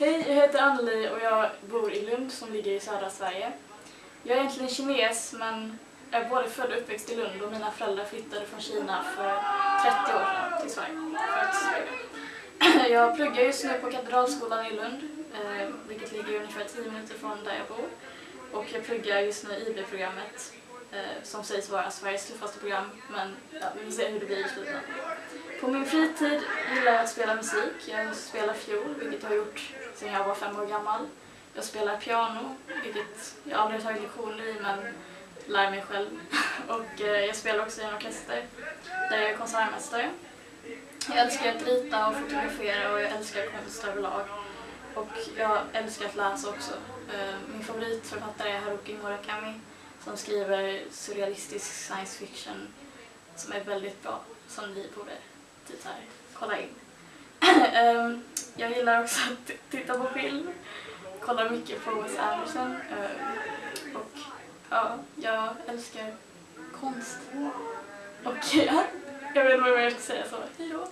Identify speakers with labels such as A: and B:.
A: Hej, jag heter Anneli och jag bor i Lund som ligger i södra Sverige. Jag är egentligen kines men är både född och uppväxt i Lund och mina föräldrar flyttade från Kina för 30 år sedan till Sverige. Jag pluggar just nu på Katedralskolan i Lund, eh, vilket ligger ungefär 10 minuter från där jag bor. Och jag pluggar just nu IB-programmet eh, som sägs vara Sveriges tuffaste program, men ja, vi får se hur det blir i slutändan. På min fritid gillar jag att spela musik. Jag spelar fiol, vilket jag har gjort sedan jag var fem år gammal. Jag spelar piano, vilket jag aldrig har tagit lektioner i, men lär mig själv. Och eh, jag spelar också i en orkester, där jag är konsertmästare. Jag älskar att rita och fotografera och jag älskar konst överlag. Och jag älskar att läsa också. Eh, min favoritförfattare är Haruki Murakami som skriver surrealistisk science fiction som är väldigt bra, som ni borde typ här, kolla in. um, jag gillar också att titta på film, kollar mycket på Wes Anderson eh, och ja, jag älskar konst. Och ja, jag vet inte vad jag ska säga så, Hej då!